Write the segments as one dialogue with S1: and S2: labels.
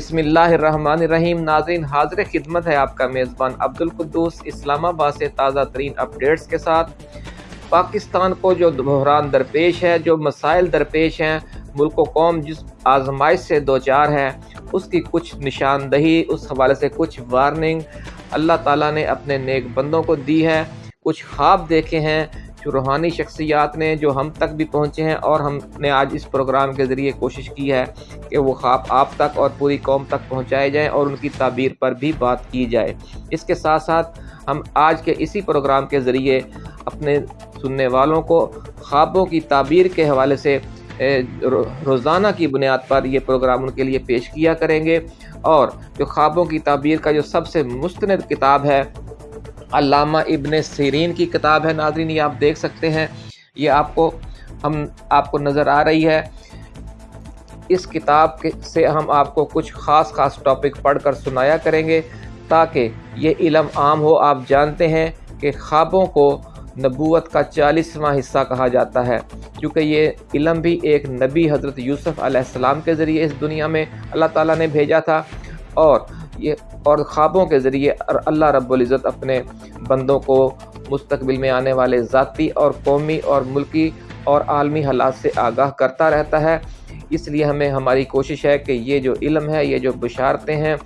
S1: بسم اللہ الرحمن الرحیم، ناظرین، حاضر خدمت ہے آپ کا میزبان عبدالقدوس اسلام آباد سے تازہ ترین اپڈیٹس کے ساتھ۔ پاکستان کو جو بحران درپیش ہے، جو مسائل درپیش ہیں، ملک و قوم جس آزمائش سے دو چار ہے اس کی کچھ نشاندہی، اس حوالے سے کچھ وارننگ اللہ تعالیٰ نے اپنے نیک بندوں کو دی ہے، کچھ خواب دیکھے ہیں روحانی شخصیات نے جو ہم تک بھی پہنچے ہیں اور ہم نے آج اس پروگرام کے ذریعے کوشش کی ہے کہ وہ خواب آپ تک اور پوری قوم تک پہنچائے جائیں اور ان کی تعبیر پر بھی بات کی جائے۔ اس کے ساتھ ساتھ ہم آج کے اسی پروگرام کے ذریعے اپنے سننے والوں کو خوابوں کی تعبیر کے حوالے سے روزانہ کی بنیاد پر یہ پروگرام ان کے لیے پیش کیا کریں گے اور جو خوابوں کی تعبیر کا جو سب سے مستند کتاب ہے علامہ ابن سیرین کی کتاب ہے ناظرین، یہ آپ دیکھ سکتے ہیں۔ یہ آپ کو ہم آپ کو نظر آ رہی ہے۔ اس کتاب سے ہم آپ کو کچھ خاص خاص ٹاپک پڑھ کر سنایا کریں گے تاکہ یہ علم عام ہو۔ آپ جانتے ہیں کہ خوابوں کو نبوت کا چالیسواں حصہ کہا جاتا ہے۔ کیونکہ یہ علم بھی ایک نبی حضرت یوسف علیہ السلام کے ذریعے اس دنیا میں اللہ تعالیٰ نے بھیجا تھا۔ اور یہ اور خوابوں کے ذریعے اللہ رب العزت اپنے بندوں کو مستقبل میں آنے والے ذاتی اور قومی اور ملکی اور عالمی حالات سے آگاہ کرتا رہتا ہے۔ اس لیے ہمیں ہماری کوشش ہے کہ یہ جو علم ہے، یہ جو بشارتیں ہیں،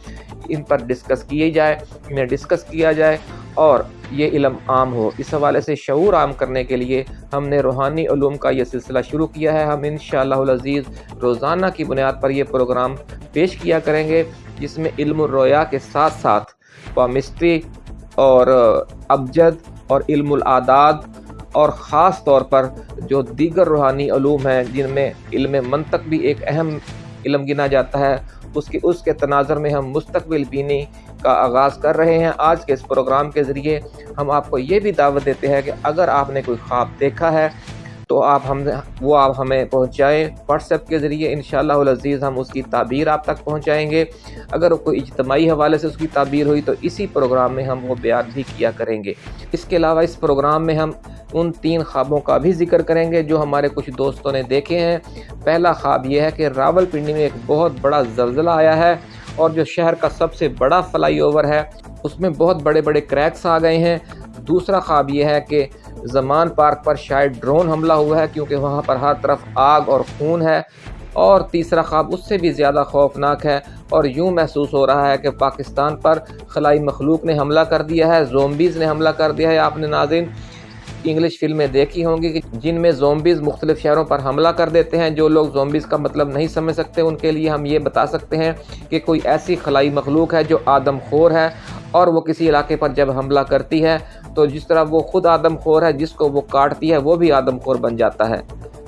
S1: ان پر ڈسکس کیے جائے انہیں ڈسکس کیا جائے۔ اور یہ علم عام ہو۔ اس حوالے سے شعور عام کرنے کے لیے ہم نے روحانی علوم کا یہ سلسلہ شروع کیا ہے۔ ہم انشاءاللہ العزیز روزانہ کی بنیاد پر یہ پروگرام پیش کیا کریں گے، جس میں علم الرویا کے ساتھ ساتھ پامسٹری اور ابجد اور علم العداد اور خاص طور پر جو دیگر روحانی علوم ہیں، جن میں علم منطق بھی ایک اہم علم گنا جاتا ہے اس کی اس کے تناظر میں ہم مستقبل بینی کا آغاز کر رہے ہیں۔ آج کے اس پروگرام کے ذریعے ہم آپ کو یہ بھی دعوت دیتے ہیں کہ اگر آپ نے کوئی خواب دیکھا ہے تو آپ ہم وہ آپ ہمیں پہنچائیں۔ واٹس ایپ کے ذریعے انشاءاللہ العزیز ہم اس کی تعبیر آپ تک پہنچائیں گے۔ اگر کوئی اجتماعی حوالے سے اس کی تعبیر ہوئی تو اسی پروگرام میں ہم وہ بیان بھی کیا کریں گے۔ اس کے علاوہ اس پروگرام میں ہم ان تین خوابوں کا بھی ذکر کریں گے جو ہمارے کچھ دوستوں نے دیکھے ہیں۔ پہلا خواب یہ ہے کہ راول پنڈی میں ایک بہت بڑا زلزلہ آیا ہے اور جو شہر کا سب سے بڑا فلائی اوور ہے، اس میں بہت بڑے بڑے کریکس آ گئے ہیں۔ دوسرا خواب یہ ہے کہ زمان پارک پر شاید ڈرون حملہ ہوا ہے کیونکہ وہاں پر ہر طرف آگ اور خون ہے اور تیسرا خواب اس سے بھی زیادہ خوفناک ہے اور یوں محسوس ہو رہا ہے کہ پاکستان پر خلائی مخلوق نے حملہ کر دیا ہے، زومبیز نے حملہ کر دیا ہے۔ آپ نے ناظرین انگلش فلمیں دیکھی ہوں گی کہ جن میں زومبیز مختلف شہروں پر حملہ کر دیتے ہیں، جو لوگ زومبیز کا مطلب نہیں سمجھ سکتے، ان کے لیے ہم یہ بتا سکتے ہیں کہ کوئی ایسی خلائی مخلوق ہے جو آدم خور ہے اور وہ کسی علاقے پر جب حملہ کرتی ہے تو جس طرح وہ خود آدم خور ہے، جس کو وہ کاٹتی ہے، وہ بھی آدم خور بن جاتا ہے۔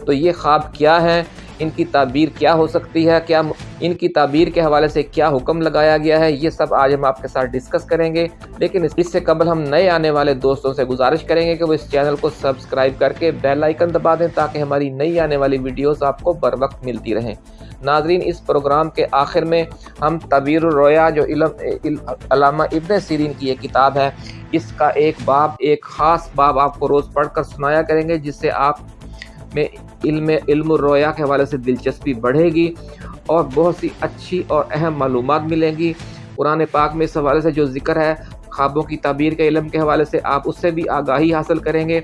S1: تو یہ خواب کیا ہے؟ ان کی تعبیر کیا ہو سکتی ہے؟ کیا ان کی تعبیر کے حوالے سے کیا حکم لگایا گیا ہے؟ یہ سب آج ہم آپ کے ساتھ ڈسکس کریں گے۔ لیکن اس سے قبل ہم نئے آنے والے دوستوں سے گزارش کریں گے کہ وہ اس چینل کو سبسکرائب کر کے بیل آئیکن دبا دیں تاکہ ہماری نئی آنے والی ویڈیوز آپ کو بر وقت ملتی رہیں۔ ناظرین، اس پروگرام کے آخر میں ہم طبیر الرویا جو علم علامہ ابن سیرین کی یہ کتاب ہے، اس کا ایک باب، ایک خاص باب آپ کو روز پڑھ کر سنایا کریں گے، جس سے آپ میں علم علم الرویا کے حوالے سے دلچسپی بڑھے گی اور بہت سی اچھی اور اہم معلومات ملیں گی۔ قرآن پاک میں اس حوالے سے جو ذکر ہے، خوابوں کی تعبیر کے علم کے حوالے سے آپ اس سے بھی آگاہی حاصل کریں گے۔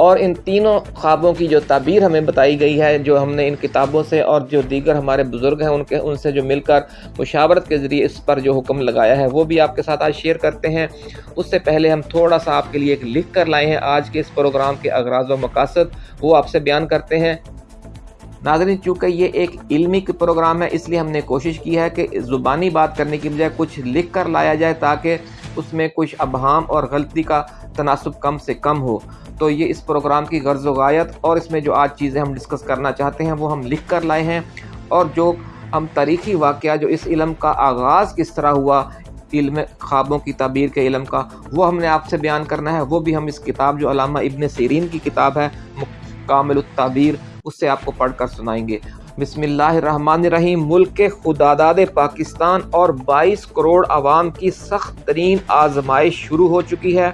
S1: اور ان تینوں خوابوں کی جو تعبیر ہمیں بتائی گئی ہے، جو ہم نے ان کتابوں سے اور جو دیگر ہمارے بزرگ ہیں، ان کے، ان سے جو مل کر مشاورت کے ذریعے اس پر جو حکم لگایا ہے، وہ بھی آپ کے ساتھ آج شیئر کرتے ہیں۔ اس سے پہلے ہم تھوڑا سا آپ کے لیے ایک لکھ کر لائے ہیں۔ آج کے اس پروگرام کے اغراض و مقاصد وہ آپ سے بیان کرتے ہیں۔ ناظرین، چونکہ یہ ایک علمی پروگرام ہے، اس لیے ہم نے کوشش کی ہے کہ زبانی بات کرنے کی بجائے کچھ لکھ کر لایا جائے تاکہ اس میں کچھ ابہام اور غلطی کا تناسب کم سے کم ہو۔ تو یہ اس پروگرام کی غرض و غایت اور اس میں جو آج چیزیں ہم ڈسکس کرنا چاہتے ہیں وہ ہم لکھ کر لائے ہیں اور جو ہم تاریخی واقعہ جو اس علم کا آغاز کس طرح ہوا، علم خوابوں کی تعبیر کے علم کا، وہ ہم نے آپ سے بیان کرنا ہے۔ وہ بھی ہم اس کتاب جو علامہ ابن سیرین کی کتاب ہے کامل التعبیر، اس سے آپ کو پڑھ کر سنائیں گے۔ بسم اللہ الرحمن الرحیم، ملک کے خداداد پاکستان اور بائیس کروڑ عوام کی سخت ترین آزمائش شروع ہو چکی ہے۔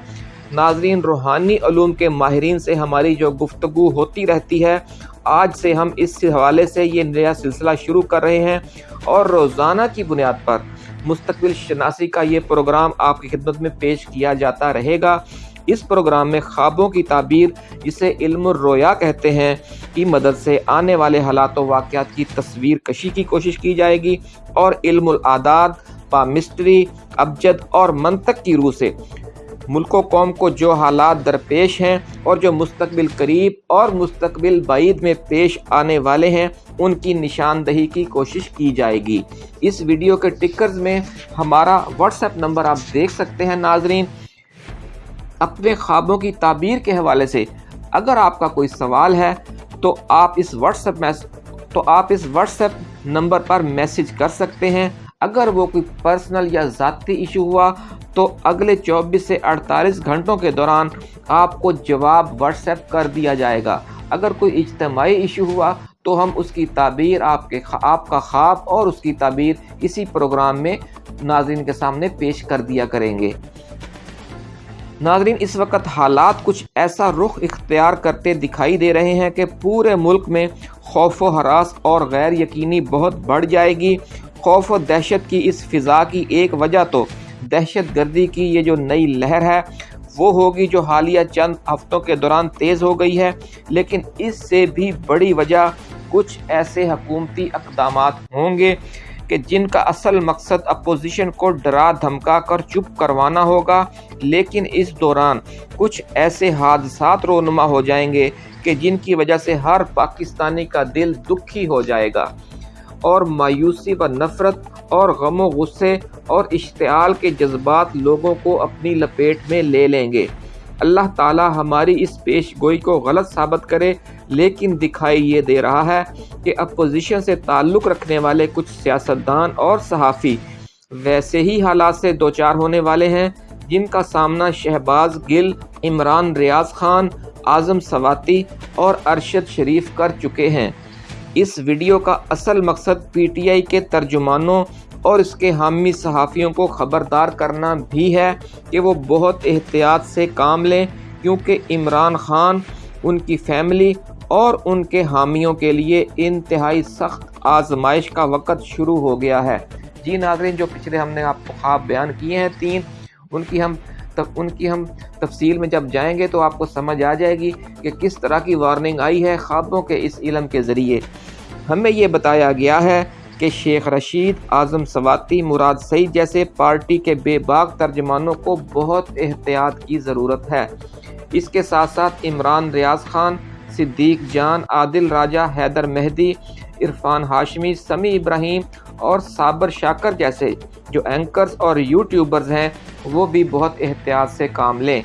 S1: ناظرین، روحانی علوم کے ماہرین سے ہماری جو گفتگو ہوتی رہتی ہے، آج سے ہم اس حوالے سے یہ نیا سلسلہ شروع کر رہے ہیں۔ اور روزانہ کی بنیاد پر مستقبل شناسی کا یہ پروگرام آپ کی خدمت میں پیش کیا جاتا رہے گا۔ اس پروگرام میں خوابوں کی تعبیر جسے علم الرویا کہتے ہیں۔ کی مدد سے آنے والے حالات و واقعات کی تصویر کشی کی کوشش کی جائے گی اور علم العداد پامسٹری، ابجد اور منطق کی روح سے۔ ملک و قوم کو جو حالات درپیش ہیں اور جو مستقبل قریب اور مستقبل بعید میں پیش آنے والے ہیں، ان کی نشاندہی کی کوشش کی جائے گی۔ اس ویڈیو کے ٹکرز میں ہمارا واٹس ایپ نمبر آپ دیکھ سکتے ہیں ناظرین۔ اپنے خوابوں کی تعبیر کے حوالے سے، اگر آپ کا کوئی سوال ہے تو آپ اس واٹس ایپ تو آپ اس واٹس ایپ نمبر پر میسج کر سکتے ہیں۔ اگر وہ کوئی پرسنل یا ذاتی ایشو ہوا، تو اگلے چوبیس سے اڑتالیس گھنٹوں کے دوران آپ کو جواب واٹس ایپ کر دیا جائے گا۔ اگر کوئی اجتماعی ایشو ہوا، تو ہم اس کی تعبیر آپ کے آپ کا خواب اور اس کی تعبیر اسی پروگرام میں ناظرین کے سامنے پیش کر دیا کریں گے۔ ناظرین، اس وقت حالات کچھ ایسا رخ اختیار کرتے دکھائی دے رہے ہیں کہ پورے ملک میں خوف و حراس اور غیر یقینی بہت بڑھ جائے گی۔ خوف و دہشت کی اس فضا کی ایک وجہ تو دہشت گردی کی یہ جو نئی لہر ہے، وہ ہوگی جو حالیہ چند ہفتوں کے دوران تیز ہو گئی ہے۔ لیکن اس سے بھی بڑی وجہ کچھ ایسے حکومتی اقدامات ہوں گے۔ کہ جن کا اصل مقصد اپوزیشن کو ڈرا دھمکا کر چپ کروانا ہوگا، لیکن اس دوران کچھ ایسے حادثات رونما ہو جائیں گے کہ جن کی وجہ سے ہر پاکستانی کا دل دکھی ہو جائے گا۔ اور مایوسی و نفرت اور غم و غصے اور اشتعال کے جذبات لوگوں کو اپنی لپیٹ میں لے لیں گے۔ اللہ تعالی ہماری اس پیش گوئی کو غلط ثابت کرے، لیکن دکھائی یہ دے رہا ہے کہ اپوزیشن سے تعلق رکھنے والے کچھ سیاستدان اور صحافی ویسے ہی حالات سے دوچار ہونے والے ہیں، جن کا سامنا شہباز گل، عمران ریاض خان، اعظم سواتی اور ارشد شریف کر چکے ہیں۔ اس ویڈیو کا اصل مقصد پی ٹی آئی کے ترجمانوں اور اس کے حامی صحافیوں کو خبردار کرنا بھی ہے کہ وہ بہت احتیاط سے کام لیں، کیونکہ عمران خان، ان کی فیملی اور ان کے حامیوں کے لیے انتہائی سخت آزمائش کا وقت شروع ہو گیا ہے۔ جی ناظرین، جو پچھلے ہم نے آپ کو خواب بیان کیے ہیں، تین، ان کی ہم ان کی ہم تفصیل میں جب جائیں گے تو آپ کو سمجھ آ جائے گی کہ کس طرح کی وارننگ آئی ہے خوابوں کے اس علم کے ذریعے۔ ہمیں یہ بتایا گیا ہے کہ شیخ رشید اعظم سواتی مراد سعید جیسے پارٹی کے بے باغ ترجمانوں کو بہت احتیاط کی ضرورت ہے۔ اس کے ساتھ ساتھ عمران ریاض خان، صدیق جان، عادل راجہ، حیدر مہدی، عرفان ہاشمی سمی ابراہیم اور صابر شاکر جیسے جو اینکرز اور یوٹیوبرز ہیں، وہ بھی بہت احتیاط سے کام لیں۔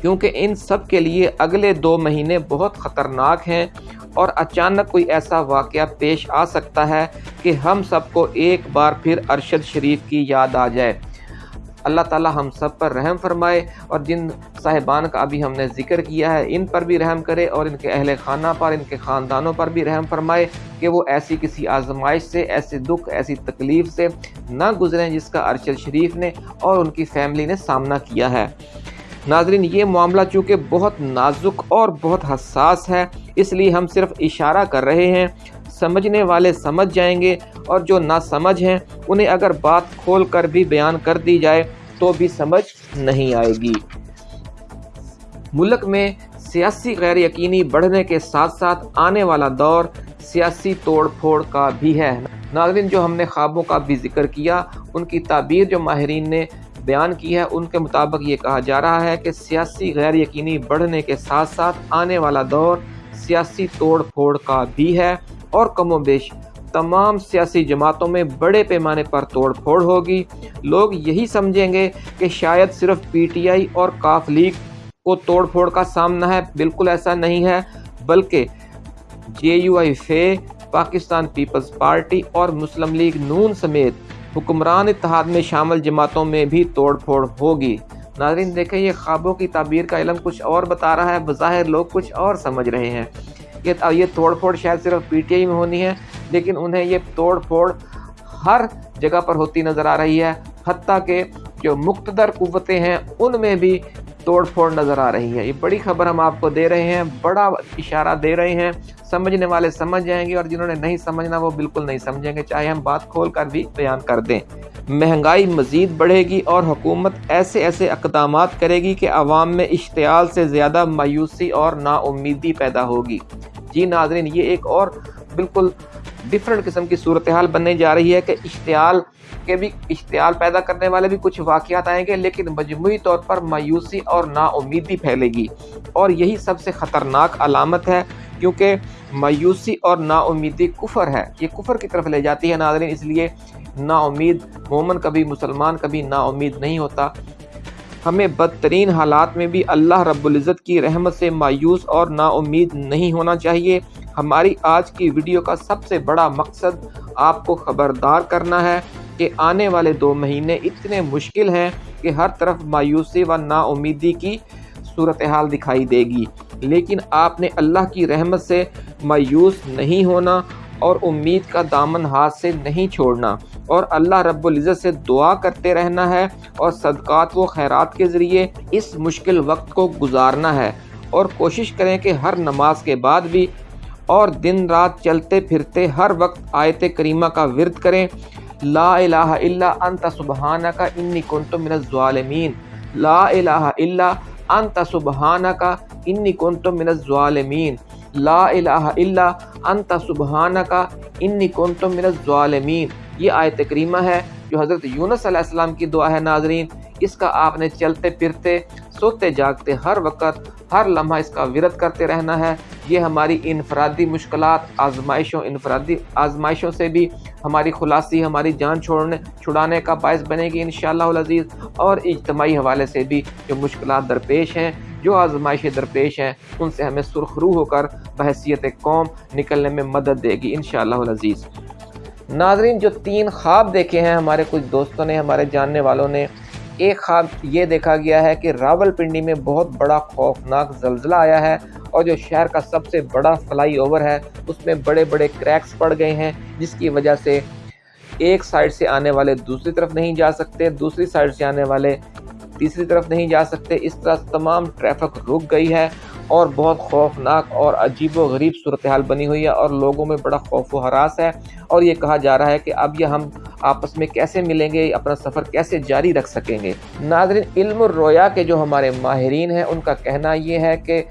S1: کیونکہ ان سب کے لیے اگلے دو مہینے بہت خطرناک ہیں۔ اور اچانک کوئی ایسا واقعہ پیش آ سکتا ہے کہ ہم سب کو ایک بار پھر ارشد شریف کی یاد آ جائے۔ اللہ تعالی ہم سب پر رحم فرمائے اور جن صاحبان کا ابھی ہم نے ذکر کیا ہے، ان پر بھی رحم کرے اور ان کے اہل خانہ پر، ان کے خاندانوں پر بھی رحم فرمائے کہ وہ ایسی کسی آزمائش سے، ایسے دکھ، ایسی تکلیف سے نہ گزریں جس کا ارشد شریف نے اور ان کی فیملی نے سامنا کیا ہے۔ ناظرین، یہ معاملہ چونکہ بہت نازک اور بہت حساس ہے اس لیے ہم صرف اشارہ کر رہے ہیں، سمجھنے والے سمجھ جائیں گے اور جو نہ سمجھ ہیں، انہیں اگر بات کھول کر بھی بیان کر دی جائے تو بھی سمجھ نہیں آئے گی۔ ملک میں سیاسی غیر یقینی بڑھنے کے ساتھ ساتھ آنے والا دور سیاسی توڑ پھوڑ کا بھی ہے۔ ناظرین، جو ہم نے خوابوں کا بھی ذکر کیا، ان کی تعبیر جو ماہرین نے بیان کی ہے، ان کے مطابق یہ کہا جا رہا ہے کہ سیاسی غیر یقینی بڑھنے کے ساتھ ساتھ آنے والا دور سیاسی توڑ پھوڑ کا بھی ہے اور کم و بیش تمام سیاسی جماعتوں میں بڑے پیمانے پر توڑ پھوڑ ہوگی۔ لوگ یہی سمجھیں گے کہ شاید صرف پی ٹی آئی اور کاف لیگ کو توڑ پھوڑ کا سامنا ہے۔ بالکل ایسا نہیں ہے، بلکہ جے you I, Fe, Pakistan Peoples party اور مسلم لیگ، نون سمیت حکمران اتحاد میں شامل جماعتوں میں بھی توڑ پھوڑ ہوگی۔ ناظرین، دیکھیں، یہ خوابوں کی تعبیر کا علم کچھ اور بتا رہا ہے، بظاہر لوگ کچھ اور سمجھ رہے ہیں۔ کہ یہ توڑ پھوڑ شاید صرف پی ٹی آئی میں ہونی ہے، لیکن انہیں یہ توڑ پھوڑ ہر جگہ پر ہوتی نظر آ رہی ہے، حتیٰ کہ جو مقتدر قوتیں ہیں، ان میں بھی توڑ پھوڑ نظر آ رہی ہے یہ بڑی خبر ہم آپ کو دے رہے ہیں، بڑا اشارہ دے رہے ہیں۔ سمجھنے والے سمجھ جائیں گے اور جنہوں نے نہیں سمجھنا، وہ بالکل نہیں سمجھیں گے، چاہے ہم بات کھول کر بھی بیان کر دیں۔ مہنگائی مزید بڑھے گی اور حکومت ایسے ایسے اقدامات کرے گی کہ عوام میں اشتعال سے زیادہ مایوسی اور نا امیدی پیدا ہوگی۔ جی ناظرین، یہ ایک اور بالکل ڈفرنٹ قسم کی صورتحال بننے جا رہی ہے کہ اشتعال کے بھی اشتعال پیدا کرنے والے بھی کچھ واقعات آئیں گے، لیکن مجموعی طور پر مایوسی اور نا امیدی پھیلے گی۔ اور یہی سب سے خطرناک علامت ہے کیونکہ مایوسی اور نا امیدی کفر ہے۔ یہ کفر کی طرف لے جاتی ہے ناظرین، اس لیے نا امید مومن کبھی مسلمان، کبھی نا امید نہیں ہوتا۔ ہمیں بدترین حالات میں بھی اللہ رب العزت کی رحمت سے مایوس اور نا امید نہیں ہونا چاہیے۔ ہماری آج کی ویڈیو کا سب سے بڑا مقصد آپ کو خبردار کرنا ہے کہ آنے والے دو مہینے اتنے مشکل ہیں کہ ہر طرف مایوسی و نا امیدی کی صورتحال دکھائی دے گی۔ لیکن آپ نے اللہ کی رحمت سے مایوس نہیں ہونا اور امید کا دامن ہاتھ سے نہیں چھوڑنا۔ اور اللہ رب العزت سے دعا کرتے رہنا ہے اور صدقات و خیرات کے ذریعے اس مشکل وقت کو گزارنا ہے۔ اور کوشش کریں کہ ہر نماز کے بعد بھی اور دن رات چلتے پھرتے ہر وقت آیت کریمہ کا ورد کریں۔ لا الہ الا انت سبحانکا انی کنت من الظالمین۔ لا الہ الا انت سبحانکا انی کنت من الظالمین۔ لا الہ الا انت سبحانکا انی کنت من الظالمین۔ یہ آیت کریمہ ہے جو حضرت یونس علیہ السلام کی دعا ہے ناظرین۔ اس کا آپ نے چلتے پھرتے، سوتے جاگتے ہر وقت، ہر لمحہ اس کا ورد کرتے رہنا ہے۔ یہ ہماری انفرادی مشکلات، آزمائشوں، انفرادی آزمائشوں سے بھی ہماری خلاصی، ہماری جان چھوڑنے، چھڑانے کا باعث بنے گی انشاءاللہ العزیز۔ اور اجتماعی حوالے سے بھی جو مشکلات درپیش ہیں، جو آزمائشیں درپیش ہیں، ان سے ہمیں سرخرو ہو کر بحثیت قوم نکلنے میں مدد دے گی انشاءاللہ العزیز۔ ناظرین، جو تین خواب دیکھے ہیں ہمارے کچھ دوستوں نے، ہمارے جاننے والوں نے ایک خواب یہ دیکھا گیا ہے کہ راول پنڈی میں بہت بڑا خوفناک زلزلہ آیا ہے اور جو شہر کا سب سے بڑا فلائی اوور ہے، اس میں بڑے بڑے کریکس پڑ گئے ہیں، جس کی وجہ سے ایک سائڈ سے آنے والے دوسری طرف نہیں جا سکتے، دوسری سائڈ سے آنے والے تیسری طرف نہیں جا سکتے، اس طرح تمام ٹریفک رک گئی ہے۔ اور بہت خوفناک اور عجیب و غریب صورتحال بنی ہوئی ہے اور لوگوں میں بڑا خوف و حراس ہے اور یہ کہا جا رہا ہے کہ اب یہ ہم آپس میں کیسے ملیں گے، اپنا سفر کیسے جاری رکھ سکیں گے؟ ناظرین، علم الرویا کے جو ہمارے ماہرین ہیں، ان کا کہنا یہ ہے کہ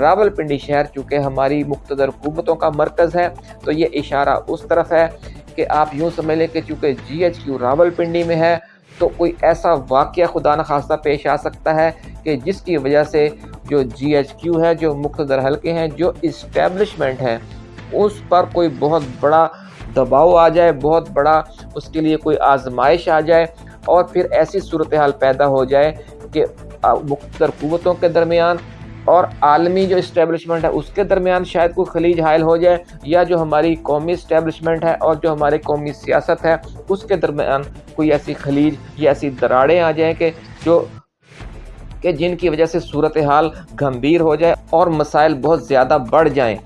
S1: راول پنڈی شہر چونکہ ہماری مقتدر حکومتوں کا مرکز ہے، تو یہ اشارہ اس طرف ہے کہ آپ یوں سمجھ لیں کہ چونکہ G H Q Rawalpindi میں ہے تو کوئی ایسا واقعہ خدا نخواستہ پیش آ سکتا ہے کہ جس کی وجہ سے جو جی ایچ کیو ہے، جو مقتدر حلقے ہیں، جو اسٹیبلشمنٹ ہیں، اس پر کوئی بہت بڑا دباؤ آ جائے، بہت بڑا اس کے لیے کوئی آزمائش آ جائے اور پھر ایسی صورتحال پیدا ہو جائے کہ مقتدر قوتوں کے درمیان اور عالمی جو اسٹیبلشمنٹ ہے، اس کے درمیان شاید کوئی خلیج حائل ہو جائے یا جو ہماری قومی اسٹیبلشمنٹ ہے اور جو ہماری قومی سیاست ہے، اس کے درمیان کوئی ایسی خلیج یا ایسی دراڑیں آ جائیں کہ جو کہ جن کی وجہ سے صورتحال گھمبیر ہو جائے اور مسائل بہت زیادہ بڑھ جائیں۔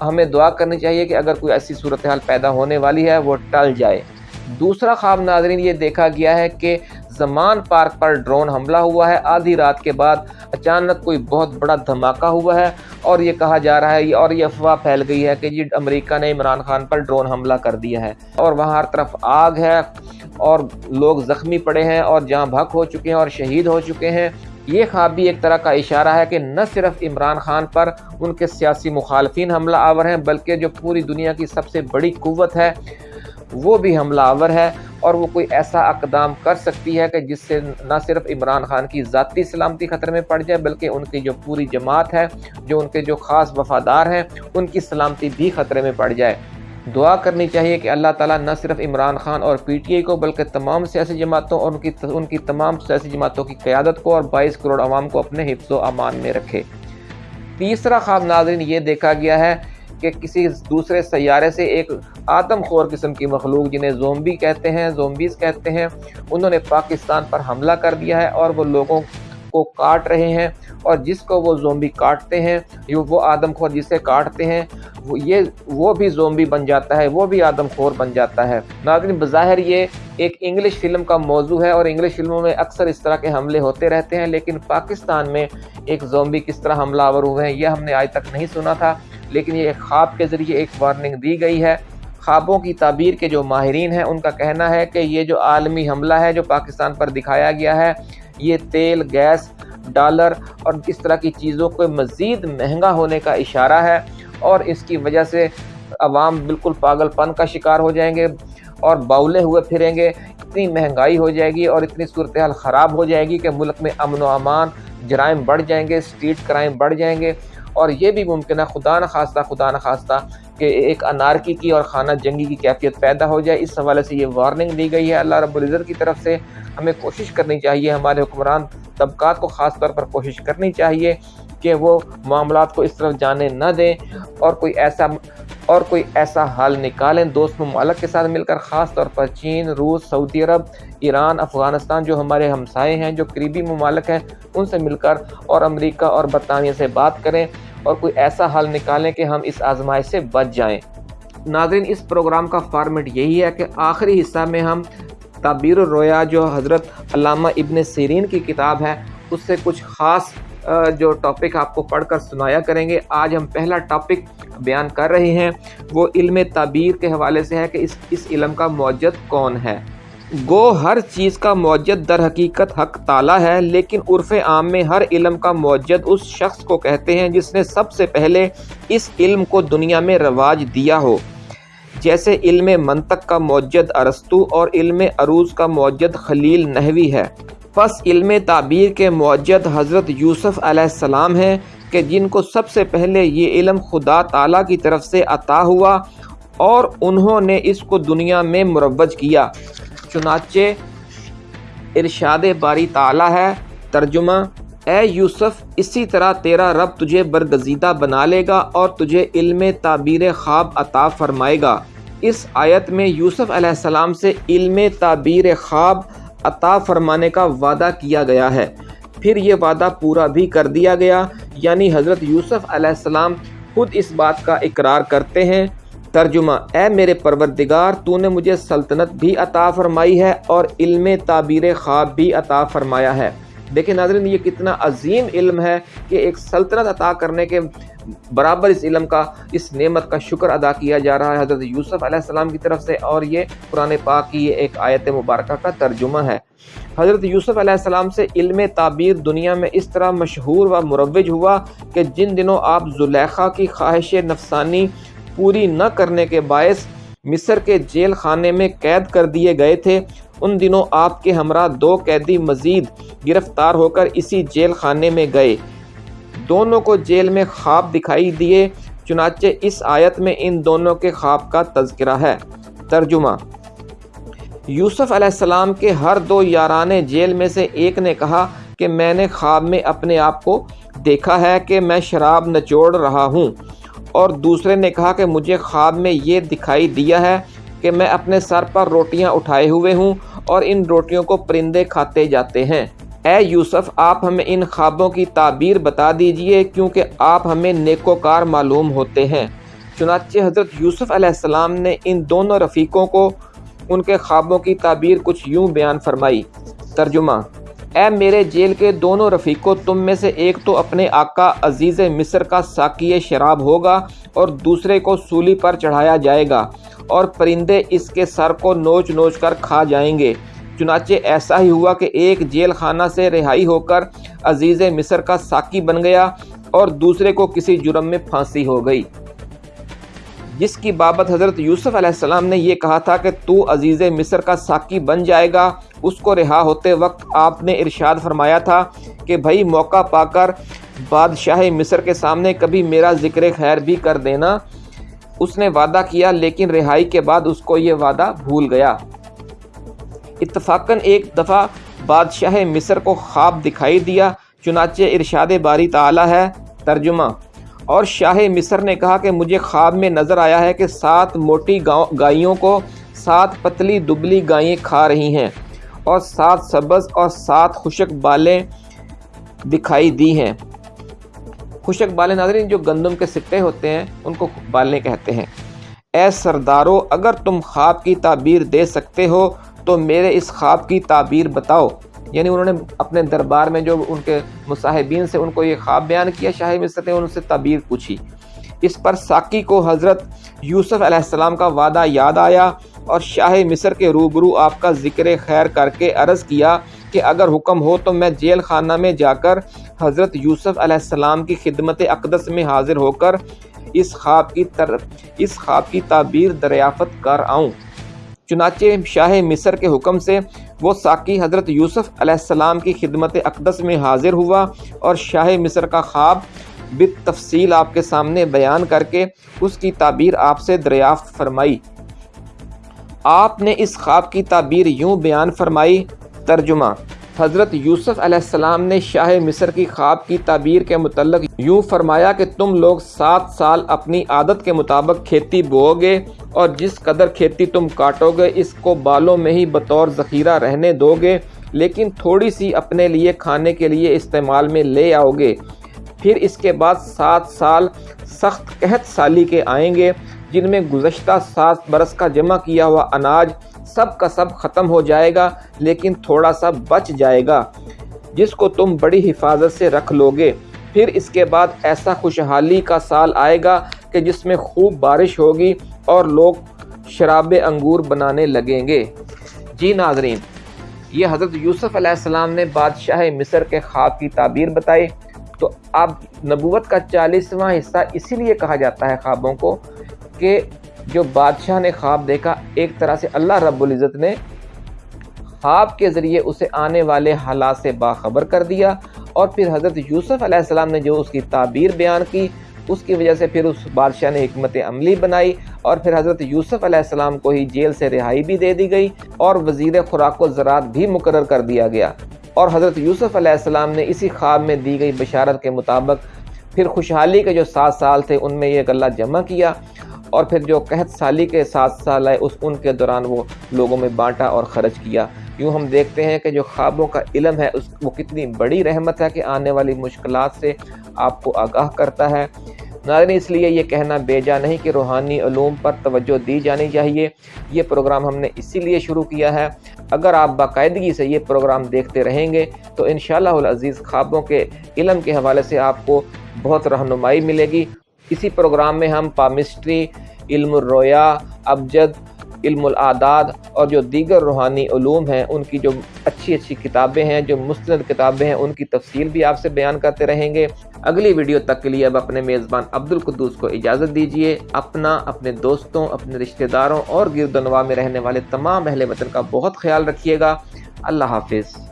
S1: ہمیں دعا کرنی چاہیے کہ اگر کوئی ایسی صورتحال پیدا ہونے والی ہے، وہ ٹل جائے۔ دوسرا خواب ناظرین، یہ دیکھا گیا ہے کہ زمان پارک پر ڈرون حملہ ہوا ہے۔ آدھی رات کے بعد اچانک کوئی بہت بڑا دھماکہ ہوا ہے اور یہ کہا جا رہا ہے، اور یہ افواہ پھیل گئی ہے کہ جی امریکہ نے عمران خان پر ڈرون حملہ کر دیا ہے۔ اور وہاں ہر طرف آگ ہے اور لوگ زخمی پڑے ہیں اور جہاں بھک ہو چکے ہیں اور شہید ہو چکے ہیں۔ یہ خواب بھی ایک طرح کا اشارہ ہے کہ نہ صرف عمران خان پر ان کے سیاسی مخالفین حملہ آور ہیں، بلکہ جو پوری دنیا کی سب سے بڑی قوت ہے، وہ بھی حملہ آور ہے۔ اور وہ کوئی ایسا اقدام کر سکتی ہے کہ جس سے نہ صرف عمران خان کی ذاتی سلامتی خطرے میں پڑ جائے، بلکہ ان کی جو پوری جماعت ہے، جو ان کے جو خاص وفادار ہیں، ان کی سلامتی بھی خطرے میں پڑ جائے۔ دعا کرنی چاہیے کہ اللہ تعالیٰ نہ صرف عمران خان اور پی ٹی آئی کو، بلکہ تمام سیاسی جماعتوں اور ان کی ان کی تمام سیاسی جماعتوں کی قیادت کو اور بائیس کروڑ عوام کو اپنے حفظ و امان میں رکھے۔ تیسرا خواب ناظرین، یہ دیکھا گیا ہے کہ کسی دوسرے سیارے سے ایک آدم خور قسم کی مخلوق جنہیں زومبی کہتے ہیں، زومبیز کہتے ہیں، انہوں نے پاکستان پر حملہ کر دیا ہے اور وہ لوگوں کو کاٹ رہے ہیں اور جس کو وہ زومبی کاٹتے ہیں وہ آدم خور جسے کاٹتے ہیں، وہ یہ وہ بھی زومبی بن جاتا ہے، وہ بھی آدم خور بن جاتا ہے۔ ناظرین، بظاہر یہ ایک انگلش فلم کا موضوع ہے اور انگلش فلموں میں اکثر اس طرح کے حملے ہوتے رہتے ہیں، لیکن پاکستان میں ایک زومبی کس طرح حملہ آور ہوئے ہیں، یہ ہم نے آج تک نہیں سنا تھا۔ لیکن یہ خواب کے ذریعے ایک وارننگ دی گئی ہے۔ خوابوں کی تعبیر کے جو ماہرین ہیں، ان کا کہنا ہے کہ یہ جو عالمی حملہ ہے جو پاکستان پر دکھایا گیا ہے، یہ تیل، گیس، ڈالر اور اس طرح کی چیزوں کو مزید مہنگا ہونے کا اشارہ ہے اور اس کی وجہ سے عوام بالکل پاگل پن کا شکار ہو جائیں گے اور باولے ہوئے پھریں گے۔ اتنی مہنگائی ہو جائے گی اور اتنی صورتحال خراب ہو جائے گی کہ ملک میں امن و امان، جرائم بڑھ جائیں گے اسٹریٹ کرائم بڑھ جائیں گے۔ اور یہ بھی ممکن ہے، خدا نخواستہ خدا نخواستہ کہ ایک انارکی کی اور خانہ جنگی کی کیفیت پیدا ہو جائے۔ اس حوالے سے یہ وارننگ دی گئی ہے۔ اللہ رب العزت کی طرف سے ہمیں کوشش کرنی چاہیے، ہمارے حکمران طبقات کو خاص طور پر کوشش کرنی چاہیے کہ وہ معاملات کو اس طرف جانے نہ دیں اور کوئی ایسا، اور کوئی ایسا حل نکالیں۔ دوست ممالک کے ساتھ مل کر خاص طور پر چین، روس، سعودی عرب، ایران، افغانستان جو ہمارے ہمسائے ہیں، جو قریبی ممالک ہیں، ان سے مل کر اور امریکہ اور برطانیہ سے بات کریں۔ اور کوئی ایسا حل نکالیں کہ ہم اس آزمائش سے بچ جائیں۔ ناظرین، اس پروگرام کا فارمیٹ یہی ہے کہ آخری حصہ میں ہم تعبیر الرویا جو حضرت علامہ ابن سیرین کی کتاب ہے، اس سے کچھ خاص جو ٹاپک آپ کو پڑھ کر سنایا کریں گے۔ آج ہم پہلا ٹاپک بیان کر رہے ہیں۔ وہ علم تعبیر کے حوالے سے ہے کہ اس اس علم کا موجد کون ہے۔ گو ہر چیز کا موجد در حقیقت حق تعالی ہے، لیکن عرف عام میں ہر علم کا موجد اس شخص کو کہتے ہیں جس نے سب سے پہلے اس علم کو دنیا میں رواج دیا ہو۔ جیسے علم منطق کا موجد ارستو اور علم عروض کا موجد خلیل نحوی ہے۔ پس علم تعبیر کے موجد حضرت یوسف علیہ السلام ہیں کہ جن کو سب سے پہلے یہ علم خدا تعالیٰ کی طرف سے عطا ہوا اور انہوں نے اس کو دنیا میں مروج کیا۔ چنانچہ ارشاد باری تعالیٰ ہے، ترجمہ، اے یوسف، اسی طرح تیرا رب تجھے برگزیدہ بنا لے گا اور تجھے علم تعبیر خواب عطا فرمائے گا۔ اس آیت میں یوسف علیہ السلام سے علم تعبیر خواب عطا فرمانے کا وعدہ کیا گیا ہے۔ پھر یہ وعدہ پورا بھی کر دیا گیا یعنی حضرت یوسف علیہ السلام خود اس بات کا اقرار کرتے ہیں۔ ترجمہ، اے میرے پروردگار، تو نے مجھے سلطنت بھی عطا فرمائی ہے اور علم تعبیر خواب بھی عطا فرمایا ہے۔ دیکھیں ناظرین، یہ کتنا عظیم علم ہے کہ ایک سلطنت عطا کرنے کے برابر اس علم کا، اس نعمت کا شکر ادا کیا جا رہا ہے حضرت یوسف علیہ السلام کی طرف سے اور یہ قرآن پاک کی یہ ایک آیت مبارکہ کا ترجمہ ہے۔ حضرت یوسف علیہ السلام سے علم تعبیر دنیا میں اس طرح مشہور و مروج ہوا کہ جن دنوں آپ زلیخا کی خواہش نفسانی پوری نہ کرنے کے باعث مصر کے جیل خانے میں قید کر دیے گئے تھے۔ ان دنوں آپ کے ہمراہ دو قیدی مزید گرفتار ہو کر اسی جیل خانے میں گئے۔ دونوں کو جیل میں خواب دکھائی دیے، چنانچہ اس آیت میں ان دونوں کے خواب کا تذکرہ ہے۔ ترجمہ یوسف علیہ السلام کے ہر دو یارانے جیل میں سے ایک نے کہا کہ میں نے خواب میں اپنے آپ کو دیکھا ہے کہ میں شراب نچوڑ رہا ہوں۔ اور دوسرے نے کہا کہ مجھے خواب میں یہ دکھائی دیا ہے کہ میں اپنے سر پر روٹیاں اٹھائے ہوئے ہوں اور ان روٹیوں کو پرندے کھاتے جاتے ہیں۔ اے یوسف، آپ ہمیں ان خوابوں کی تعبیر بتا دیجیے کیونکہ آپ ہمیں نیکوکار معلوم ہوتے ہیں۔ چنانچہ حضرت یوسف علیہ السلام نے ان دونوں رفیقوں کو ان کے خوابوں کی تعبیر کچھ یوں بیان فرمائی۔ ترجمہ اے میرے جیل کے دونوں رفیقوں، تم میں سے ایک تو اپنے آقا عزیز مصر کا ساکی شراب ہوگا اور دوسرے کو سولی پر چڑھایا جائے گا اور پرندے اس کے سر کو نوچ نوچ کر کھا جائیں گے۔ چنانچہ ایسا ہی ہوا کہ ایک جیل خانہ سے رہائی ہو کر عزیز مصر کا ساکی بن گیا اور دوسرے کو کسی جرم میں پھانسی ہو گئی۔ جس کی بابت حضرت یوسف علیہ السلام نے یہ کہا تھا کہ تو عزیز مصر کا ساکی بن جائے گا اس کو رہا ہوتے وقت آپ نے ارشاد فرمایا تھا کہ بھائی موقع پا کر بادشاہ مصر کے سامنے کبھی میرا ذکر خیر بھی کر دینا۔ اس نے وعدہ کیا، لیکن رہائی کے بعد اس کو یہ وعدہ بھول گیا۔ اتفاقاً ایک دفعہ بادشاہ مصر کو خواب دکھائی دیا، چنانچہ ارشاد باری تعالی ہے۔ ترجمہ اور شاہ مصر نے کہا کہ مجھے خواب میں نظر آیا ہے کہ سات موٹی گائیوں کو سات پتلی دبلی گائیں کھا رہی ہیں۔ اور سات سبز اور سات خشک بالیں دکھائی دی ہیں۔ خشک بالیں ناظرین، جو گندم کے سکے ہوتے ہیں، ان کو بالیں کہتے ہیں۔ اے سردارو، اگر تم خواب کی تعبیر دے سکتے ہو، تو میرے اس خواب کی تعبیر بتاؤ۔ یعنی انہوں نے اپنے دربار میں جو ان کے مصاحبین سے ان کو یہ خواب بیان کیا شاہ مصر نے ان سے تعبیر پوچھی۔ اس پر ساکی کو حضرت یوسف علیہ السلام کا وعدہ یاد آیا۔ اور شاہ مصر کے روبرو آپ کا ذکر خیر کر کے عرض کیا کہ اگر حکم ہو تو میں جیل خانہ میں جا کر حضرت یوسف علیہ السلام کی خدمت اقدس میں حاضر ہو کر اس خواب کی طرف اس خواب کی تعبیر دریافت کر آؤں۔ چنانچہ شاہ مصر کے حکم سے وہ ساکی حضرت یوسف علیہ السلام کی خدمت اقدس میں حاضر ہوا اور شاہ مصر کا خواب بالتفصیل آپ کے سامنے بیان کر کے اس کی تعبیر آپ سے دریافت فرمائی۔ آپ نے اس خواب کی تعبیر یوں بیان فرمائی، ترجمہ، حضرت یوسف علیہ السلام نے شاہ مصر کی خواب کی تعبیر کے متعلق یوں فرمایا کہ تم لوگ سات سال اپنی عادت کے مطابق کھیتی بو گے اور جس قدر کھیتی تم کاٹو گے اس کو بالوں میں ہی بطور ذخیرہ رہنے دو گے لیکن تھوڑی سی اپنے لیے کھانے کے لیے استعمال میں لے آؤ گے پھر اس کے بعد سات سال سخت قحط سالی کے آئیں گے۔ جن میں گزشتہ سات برس کا جمع کیا ہوا اناج سب کا سب ختم ہو جائے گا، لیکن تھوڑا سا بچ جائے گا۔ جس کو تم بڑی حفاظت سے رکھ لو گے پھر اس کے بعد ایسا خوشحالی کا سال آئے گا کہ جس میں خوب بارش ہوگی اور لوگ شراب انگور بنانے لگیں گے۔ جی ناظرین، یہ حضرت یوسف علیہ السلام نے بادشاہ مصر کے خواب کی تعبیر بتائی۔ تو اب نبوت کا چالیسواں حصہ اسی لیے کہا جاتا ہے خوابوں کو کہ جو بادشاہ نے خواب دیکھا، ایک طرح سے اللہ رب العزت نے خواب کے ذریعے اسے آنے والے حالات سے باخبر کر دیا اور پھر حضرت یوسف علیہ السلام نے جو اس کی تعبیر بیان کی، اس کی وجہ سے پھر اس بادشاہ نے حکمت عملی بنائی اور پھر حضرت یوسف علیہ السلام کو ہی جیل سے رہائی بھی دے دی گئی اور وزیر خوراک و زراعت بھی مقرر کر دیا گیا۔ اور حضرت یوسف علیہ السلام نے اسی خواب میں دی گئی بشارت کے مطابق پھر خوشحالی کے جو سات سال تھے، ان میں یہ گلہ جمع کیا۔ اور پھر جو قحط سالی کے سات سال آئے، اس ان کے دوران وہ لوگوں میں بانٹا اور خرچ کیا۔ یوں ہم دیکھتے ہیں کہ جو خوابوں کا علم ہے، اس وہ کتنی بڑی رحمت ہے کہ آنے والی مشکلات سے آپ کو آگاہ کرتا ہے۔ ناظرین، اس لیے یہ کہنا بے نہیں کہ روحانی علوم پر توجہ دی جانی چاہیے۔ یہ پروگرام ہم نے اسی لیے شروع کیا ہے۔ اگر آپ باقاعدگی سے یہ پروگرام دیکھتے رہیں گے، تو انشاءاللہ العزیز خوابوں کے علم کے حوالے سے آپ کو بہت رہنمائی ملے گی۔ اسی پروگرام میں ہم پامسٹری، علم الرویا ابجد، علم العداد اور جو دیگر روحانی علوم ہیں، ان کی جو اچھی اچھی کتابیں ہیں، جو مستند کتابیں ہیں، ان کی تفصیل بھی آپ سے بیان کرتے رہیں گے۔ اگلی ویڈیو تک کے لیے اب اپنے میزبان عبد القدوس کو اجازت دیجیے اپنا، اپنے دوستوں، اپنے رشتہ داروں اور گرد نواح میں رہنے والے تمام اہل وطن کا بہت خیال رکھیے گا۔ اللہ حافظ۔